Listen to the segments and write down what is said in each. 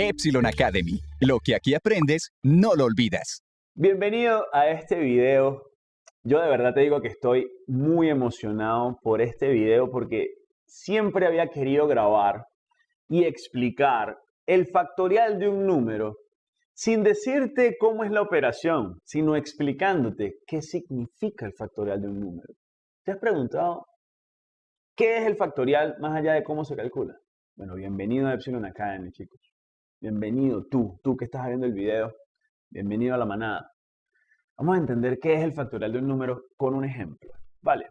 Epsilon Academy. Lo que aquí aprendes, no lo olvidas. Bienvenido a este video. Yo de verdad te digo que estoy muy emocionado por este video porque siempre había querido grabar y explicar el factorial de un número sin decirte cómo es la operación, sino explicándote qué significa el factorial de un número. ¿Te has preguntado qué es el factorial más allá de cómo se calcula? Bueno, bienvenido a Epsilon Academy, chicos. Bienvenido tú, tú que estás viendo el video. Bienvenido a la manada. Vamos a entender qué es el factorial de un número con un ejemplo. Vale.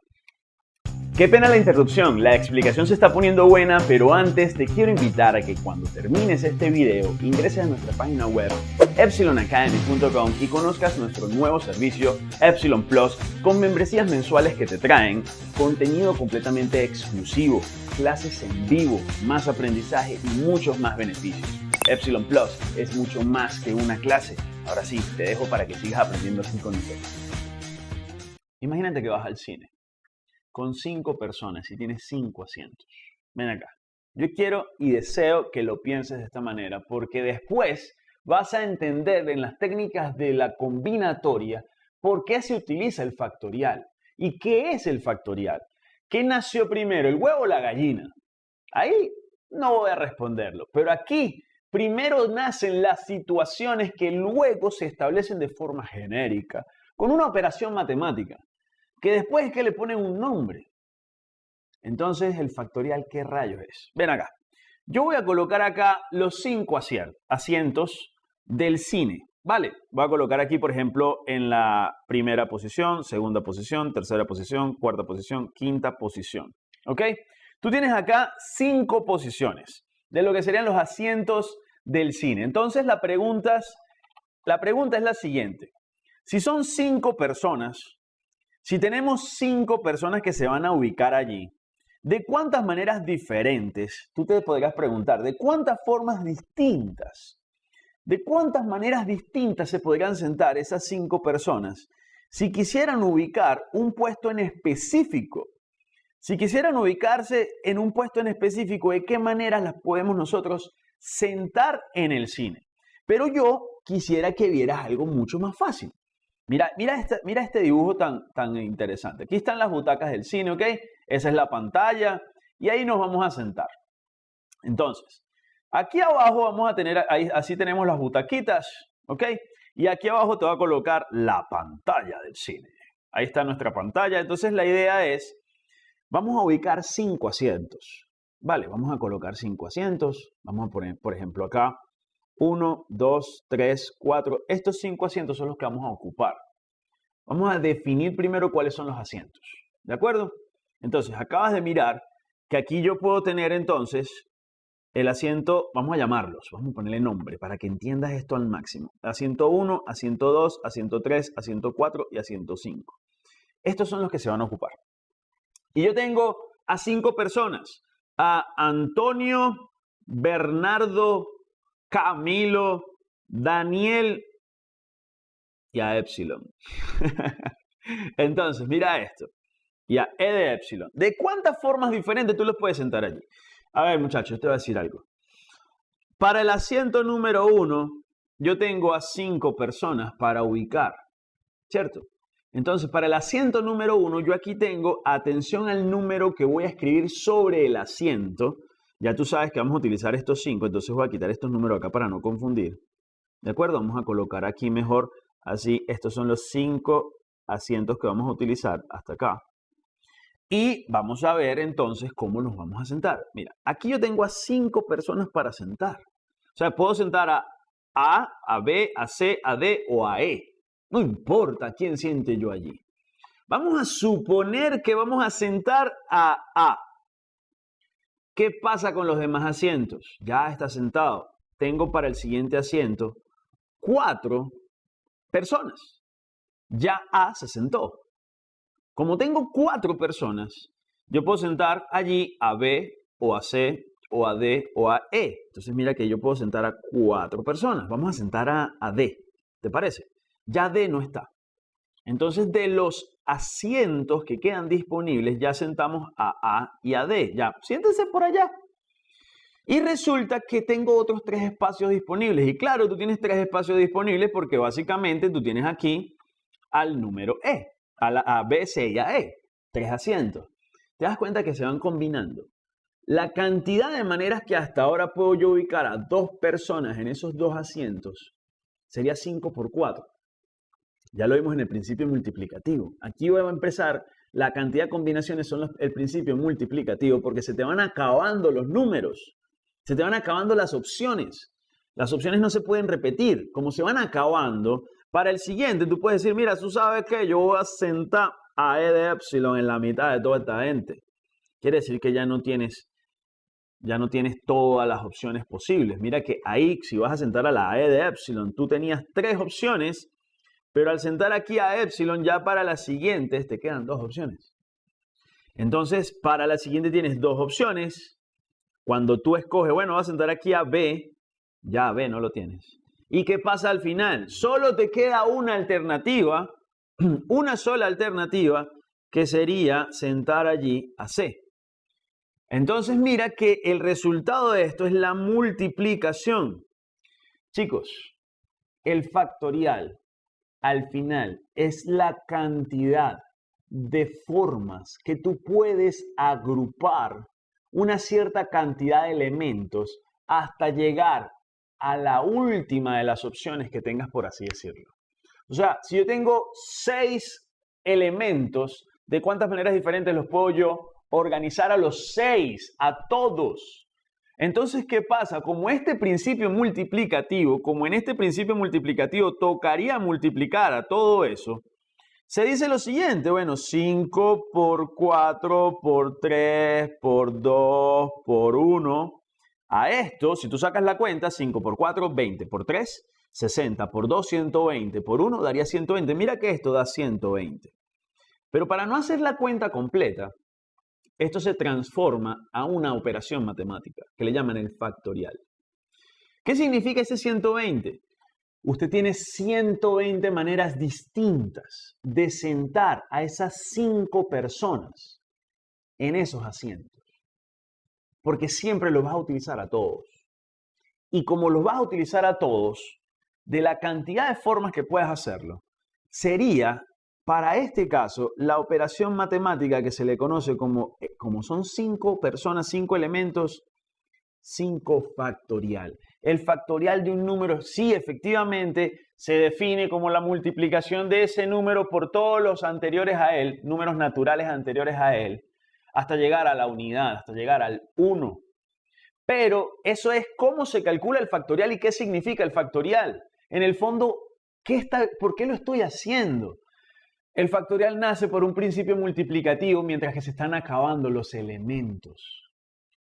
Qué pena la interrupción, la explicación se está poniendo buena, pero antes te quiero invitar a que cuando termines este video ingreses a nuestra página web epsilonacademy.com y conozcas nuestro nuevo servicio Epsilon Plus con membresías mensuales que te traen contenido completamente exclusivo, clases en vivo, más aprendizaje y muchos más beneficios. Epsilon Plus es mucho más que una clase. Ahora sí, te dejo para que sigas aprendiendo con nosotros. Imagínate que vas al cine con cinco personas y tienes cinco asientos. Ven acá. Yo quiero y deseo que lo pienses de esta manera porque después vas a entender en las técnicas de la combinatoria por qué se utiliza el factorial y qué es el factorial. ¿Qué nació primero, el huevo o la gallina? Ahí no voy a responderlo, pero aquí Primero nacen las situaciones que luego se establecen de forma genérica, con una operación matemática, que después es que le ponen un nombre. Entonces, el factorial, ¿qué rayos es? Ven acá. Yo voy a colocar acá los cinco asientos del cine. Vale, voy a colocar aquí, por ejemplo, en la primera posición, segunda posición, tercera posición, cuarta posición, quinta posición. ¿Ok? Tú tienes acá cinco posiciones de lo que serían los asientos del cine. Entonces la pregunta, es, la siguiente. Si son cinco personas, si tenemos cinco personas que se van a ubicar allí, ¿de cuántas maneras diferentes, tú te podrías preguntar, de cuántas formas distintas, de cuántas maneras distintas se podrían sentar esas cinco personas si quisieran ubicar un puesto en específico si quisieran ubicarse en un puesto en específico, ¿de qué maneras las podemos nosotros sentar en el cine? Pero yo quisiera que vieras algo mucho más fácil. Mira, mira, este, mira este dibujo tan, tan interesante. Aquí están las butacas del cine, ¿ok? Esa es la pantalla y ahí nos vamos a sentar. Entonces, aquí abajo vamos a tener, ahí, así tenemos las butaquitas, ¿ok? Y aquí abajo te va a colocar la pantalla del cine. Ahí está nuestra pantalla. Entonces la idea es Vamos a ubicar cinco asientos. Vale, vamos a colocar cinco asientos. Vamos a poner, por ejemplo, acá 1, 2, 3, 4. Estos cinco asientos son los que vamos a ocupar. Vamos a definir primero cuáles son los asientos. ¿De acuerdo? Entonces, acabas de mirar que aquí yo puedo tener entonces el asiento, vamos a llamarlos, vamos a ponerle nombre para que entiendas esto al máximo. Asiento 1, asiento 2, asiento 3, asiento 4 y asiento 5. Estos son los que se van a ocupar. Y yo tengo a cinco personas. A Antonio, Bernardo, Camilo, Daniel y a Epsilon. Entonces, mira esto. Y a E de Epsilon. ¿De cuántas formas diferentes tú los puedes sentar allí? A ver, muchachos, te voy a decir algo. Para el asiento número uno, yo tengo a cinco personas para ubicar. ¿Cierto? Entonces, para el asiento número uno, yo aquí tengo atención al número que voy a escribir sobre el asiento. Ya tú sabes que vamos a utilizar estos cinco, entonces voy a quitar estos números acá para no confundir. ¿De acuerdo? Vamos a colocar aquí mejor, así, estos son los cinco asientos que vamos a utilizar hasta acá. Y vamos a ver entonces cómo nos vamos a sentar. Mira, aquí yo tengo a cinco personas para sentar. O sea, puedo sentar a A, a B, a C, a D o a E. No importa quién siente yo allí. Vamos a suponer que vamos a sentar a A. ¿Qué pasa con los demás asientos? Ya está sentado. Tengo para el siguiente asiento cuatro personas. Ya A se sentó. Como tengo cuatro personas, yo puedo sentar allí a B o a C o a D o a E. Entonces mira que yo puedo sentar a cuatro personas. Vamos a sentar a, a D. ¿Te parece? Ya D no está. Entonces, de los asientos que quedan disponibles, ya sentamos a A y a D. Ya, siéntense por allá. Y resulta que tengo otros tres espacios disponibles. Y claro, tú tienes tres espacios disponibles porque básicamente tú tienes aquí al número E, a, la, a B, C y a E, tres asientos. Te das cuenta que se van combinando. La cantidad de maneras que hasta ahora puedo yo ubicar a dos personas en esos dos asientos sería 5 por 4. Ya lo vimos en el principio multiplicativo. Aquí voy a empezar, la cantidad de combinaciones son el principio multiplicativo porque se te van acabando los números, se te van acabando las opciones. Las opciones no se pueden repetir. Como se van acabando, para el siguiente tú puedes decir, mira, tú sabes que yo voy a sentar a E de epsilon en la mitad de toda esta gente. Quiere decir que ya no tienes ya no tienes todas las opciones posibles. Mira que ahí, si vas a sentar a la E de epsilon, tú tenías tres opciones, pero al sentar aquí a epsilon, ya para las siguientes te quedan dos opciones. Entonces, para la siguiente tienes dos opciones. Cuando tú escoges, bueno, vas a sentar aquí a B, ya B no lo tienes. ¿Y qué pasa al final? Solo te queda una alternativa, una sola alternativa, que sería sentar allí a C. Entonces mira que el resultado de esto es la multiplicación. Chicos, el factorial al final es la cantidad de formas que tú puedes agrupar una cierta cantidad de elementos hasta llegar a la última de las opciones que tengas, por así decirlo. O sea, si yo tengo seis elementos, ¿de cuántas maneras diferentes los puedo yo organizar a los seis, a todos. Entonces, ¿qué pasa? Como este principio multiplicativo, como en este principio multiplicativo tocaría multiplicar a todo eso, se dice lo siguiente, bueno, 5 por 4 por 3 por 2 por 1. A esto, si tú sacas la cuenta, 5 por 4, 20 por 3, 60 por 2, 120 por 1 daría 120. Mira que esto da 120. Pero para no hacer la cuenta completa, esto se transforma a una operación matemática que le llaman el factorial. ¿Qué significa ese 120? Usted tiene 120 maneras distintas de sentar a esas cinco personas en esos asientos. Porque siempre los vas a utilizar a todos. Y como los vas a utilizar a todos, de la cantidad de formas que puedas hacerlo, sería para este caso, la operación matemática que se le conoce como, eh, como son cinco personas, cinco elementos, cinco factorial. El factorial de un número, sí, efectivamente, se define como la multiplicación de ese número por todos los anteriores a él, números naturales anteriores a él, hasta llegar a la unidad, hasta llegar al 1. Pero eso es cómo se calcula el factorial y qué significa el factorial. En el fondo, ¿qué está, ¿por qué lo estoy haciendo? El factorial nace por un principio multiplicativo mientras que se están acabando los elementos.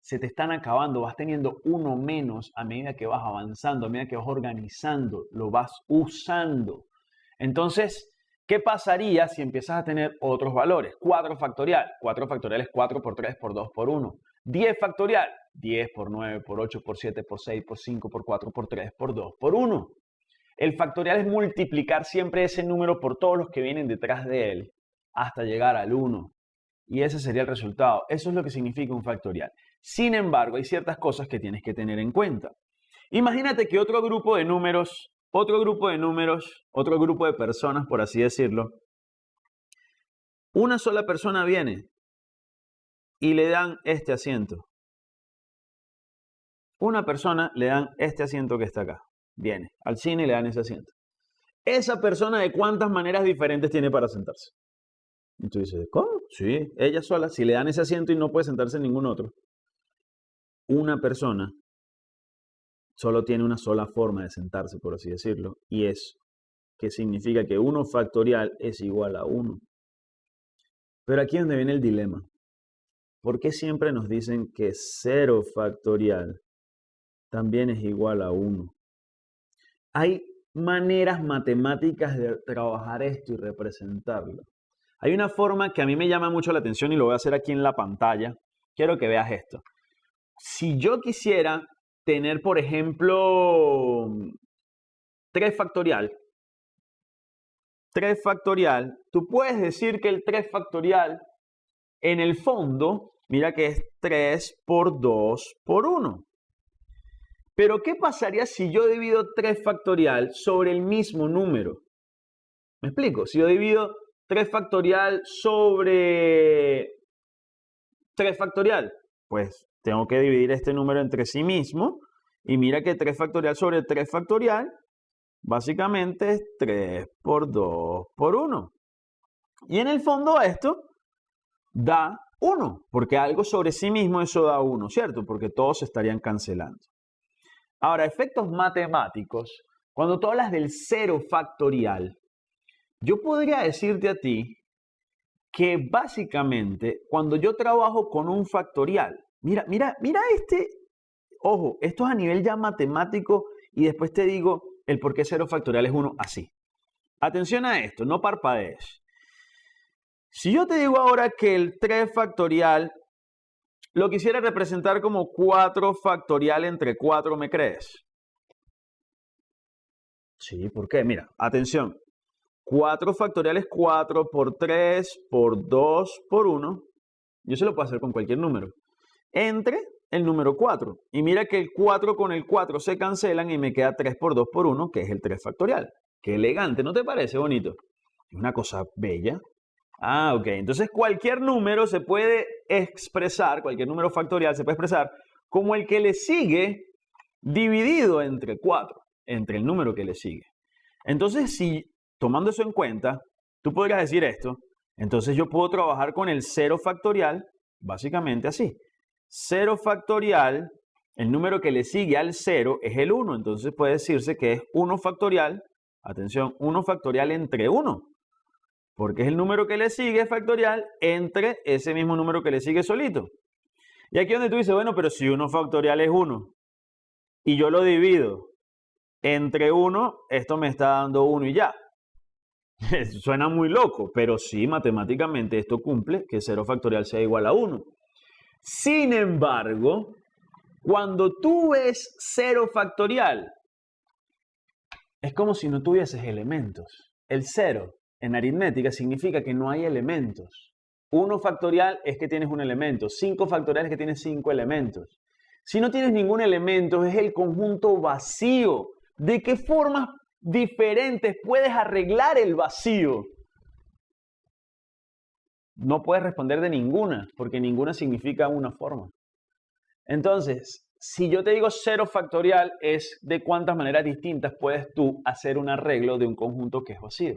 Se te están acabando, vas teniendo uno menos a medida que vas avanzando, a medida que vas organizando, lo vas usando. Entonces, ¿qué pasaría si empiezas a tener otros valores? 4 factorial. 4 factorial es 4 por 3 por 2 por 1. 10 factorial. 10 por 9 por 8 por 7 por 6 por 5 por 4 por 3 por 2 por 1. El factorial es multiplicar siempre ese número por todos los que vienen detrás de él hasta llegar al 1. Y ese sería el resultado. Eso es lo que significa un factorial. Sin embargo, hay ciertas cosas que tienes que tener en cuenta. Imagínate que otro grupo de números, otro grupo de números, otro grupo de personas, por así decirlo, una sola persona viene y le dan este asiento. Una persona le dan este asiento que está acá viene al cine y le dan ese asiento. Esa persona de cuántas maneras diferentes tiene para sentarse. Y tú dices, ¿cómo? Sí, ella sola, si le dan ese asiento y no puede sentarse en ningún otro. Una persona solo tiene una sola forma de sentarse, por así decirlo, y es que significa que 1 factorial es igual a 1. Pero aquí es donde viene el dilema. ¿Por qué siempre nos dicen que 0 factorial también es igual a 1? Hay maneras matemáticas de trabajar esto y representarlo. Hay una forma que a mí me llama mucho la atención y lo voy a hacer aquí en la pantalla. Quiero que veas esto. Si yo quisiera tener, por ejemplo, 3 factorial, 3 factorial, tú puedes decir que el 3 factorial en el fondo, mira que es 3 por 2 por 1. Pero ¿qué pasaría si yo divido 3 factorial sobre el mismo número? ¿Me explico? Si yo divido 3 factorial sobre 3 factorial, pues tengo que dividir este número entre sí mismo. Y mira que 3 factorial sobre 3 factorial, básicamente es 3 por 2 por 1. Y en el fondo esto da 1, porque algo sobre sí mismo eso da 1, ¿cierto? Porque todos estarían cancelando. Ahora, efectos matemáticos, cuando tú hablas del cero factorial, yo podría decirte a ti que básicamente cuando yo trabajo con un factorial, mira, mira, mira este, ojo, esto es a nivel ya matemático y después te digo el por qué cero factorial es 1 así. Atención a esto, no parpadees. Si yo te digo ahora que el 3 factorial lo quisiera representar como 4 factorial entre 4, ¿me crees? Sí, ¿por qué? Mira, atención. 4 factorial es 4 por 3 por 2 por 1. Yo se lo puedo hacer con cualquier número. Entre el número 4. Y mira que el 4 con el 4 se cancelan y me queda 3 por 2 por 1, que es el 3 factorial. Qué elegante, ¿no te parece bonito? Es una cosa bella. Ah, ok. Entonces cualquier número se puede expresar, cualquier número factorial se puede expresar como el que le sigue dividido entre 4, entre el número que le sigue. Entonces, si tomando eso en cuenta, tú podrías decir esto, entonces yo puedo trabajar con el 0 factorial básicamente así. 0 factorial, el número que le sigue al 0 es el 1, entonces puede decirse que es 1 factorial, atención, 1 factorial entre 1 porque es el número que le sigue factorial entre ese mismo número que le sigue solito. Y aquí donde tú dices, bueno, pero si 1 factorial es 1 y yo lo divido entre 1, esto me está dando 1 y ya. Suena muy loco, pero sí, matemáticamente esto cumple que 0 factorial sea igual a 1. Sin embargo, cuando tú ves 0 factorial, es como si no tuvieses elementos. El 0 en aritmética significa que no hay elementos. 1 factorial es que tienes un elemento, 5 factorial es que tienes 5 elementos. Si no tienes ningún elemento, es el conjunto vacío. ¿De qué formas diferentes puedes arreglar el vacío? No puedes responder de ninguna, porque ninguna significa una forma. Entonces, si yo te digo 0 factorial, es de cuántas maneras distintas puedes tú hacer un arreglo de un conjunto que es vacío.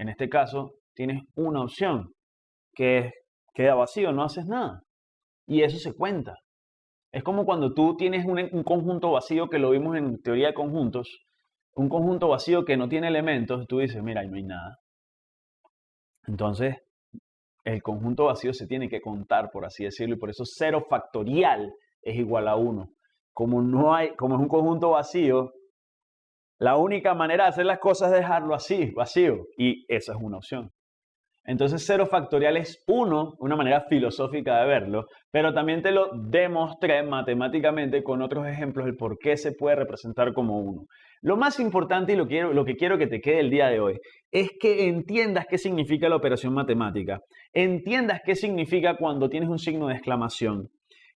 En este caso, tienes una opción, que queda vacío, no haces nada. Y eso se cuenta. Es como cuando tú tienes un, un, conjunto vacío que lo vimos en teoría de conjuntos, un conjunto vacío que no tiene elementos, tú dices, mira, ahí no hay nada. Entonces, el conjunto vacío se tiene que contar, por así decirlo, y por eso cero factorial es igual a 1. Como, no hay, como es un conjunto vacío, la única manera de hacer las cosas es dejarlo así, vacío, y esa es una opción. Entonces cero factorial es uno, una manera filosófica de verlo, pero también te lo demostré matemáticamente con otros ejemplos el por qué se puede representar como uno. Lo más importante y lo, lo que quiero que te quede el día de hoy es que entiendas qué significa la operación matemática, entiendas qué significa cuando tienes un signo de exclamación,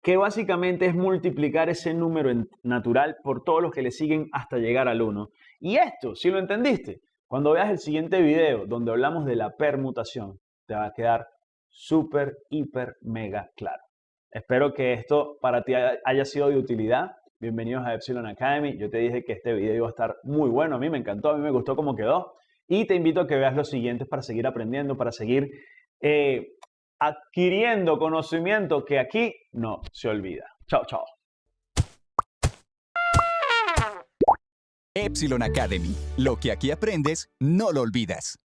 que básicamente es multiplicar ese número natural por todos los que le siguen hasta llegar al 1. Y esto, si lo entendiste, cuando veas el siguiente video donde hablamos de la permutación, te va a quedar súper, hiper, mega claro. Espero que esto para ti haya sido de utilidad. Bienvenidos a Epsilon Academy. Yo te dije que este video iba a estar muy bueno. A mí me encantó, a mí me gustó cómo quedó. Y te invito a que veas los siguientes para seguir aprendiendo, para seguir eh, adquiriendo conocimiento que aquí no se olvida. Chao, chao. Epsilon Academy. Lo que aquí aprendes, no lo olvidas.